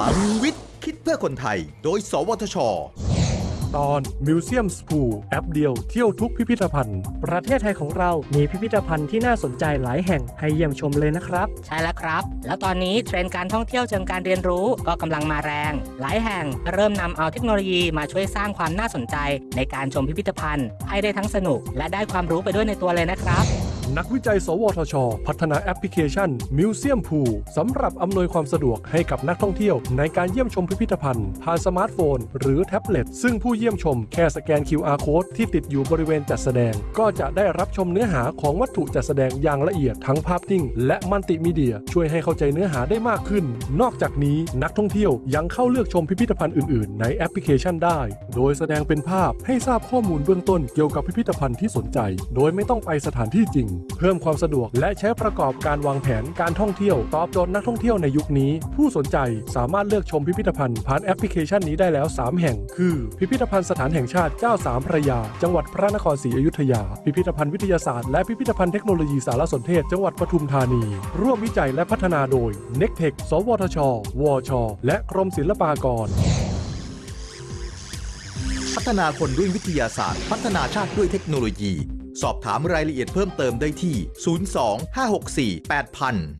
ลังวิทย์ คิดเพื่อคนไทย โดย สวทช ตอน Museum School แอปเดียวเที่ยวทุกพิพิธภัณฑ์ ประเทศไทยของเรามีพิพิธภัณฑ์ที่น่าสนใจหลายแห่งให้เยี่ยมชมเลยนะครับ ใช่แล้วครับ แล้วตอนนี้เทรนด์การท่องเที่ยวเชิงการเรียนรู้ก็กำลังมาแรง หลายแห่งเริ่มนำเอาเทคโนโลยีมาช่วยสร้างความน่าสนใจ ในการชมพิพิธภัณฑ์ ให้ได้ทั้งสนุก และได้ความรู้ไปด้วยในตัวเลยนะครับ นักวิจัย สวทช พัฒนาแอปพลิเคชัน Museum Pool สำหรับอำนวยความสะดวกให้กับนักท่องเที่ยว ในการเยี่ยมชมพิพิธภัณฑ์ผ่านสมาร์ทโฟน หรือแท็บเล็ต ซึ่งผู้เยี่ยมชมแค่สแกน QR Code ที่ติดอยู่บริเวณจัดแสดง ก็จะได้รับชมเนื้อหาของวัตถุจัดแสดงอย่างละเอียดทั้งภาพนิ่ง และมัลติมีเดีย ช่วยให้เข้าใจเนื้อหาได้มากขึ้น นอกจากนี้นักท่องเที่ยวยังเข้าเลือกชมพิพิธภัณฑ์อื่นๆ ในแอปพลิเคชันได้ โดยแสดงเป็นภาพให้ทราบข้อมูลเบื้องต้นเกี่ยวกับพิพิธภัณฑ์ที่สนใจ โดยไม่ต้องไปสถานที่จริงเพิ่มความสะดวก และใช้ประกอบการวางแผนการท่องเที่ยว ตอบโจทย์นักท่องเที่ยวในยุคนี้ ผู้สนใจสามารถเลือกชมพิพิธภัณฑ์ผ่านแอปพลิเคชันนี้ได้แล้ว 3 แห่ง คือ พิพิธภัณฑ์สถานแห่งชาติเจ้าสามพระยา จังหวัดพระนครศรีอยุธยา พิพิธภัณฑ์วิทยาศาสตร์และพิพิธภัณฑ์เทคโนโลยีสารสนเทศจังหวัดปทุมธานี ร่วมวิจัยและพัฒนาโดย n e c t e c h สวทช วช และกรมศิลปากรพัฒนาคนด้วยวิทยาศาสตร์ พัฒนาชาติด้วยเทคโนโลยี สอบถามรายละเอียดเพิ่มเติมได้ที่ 02 564 8000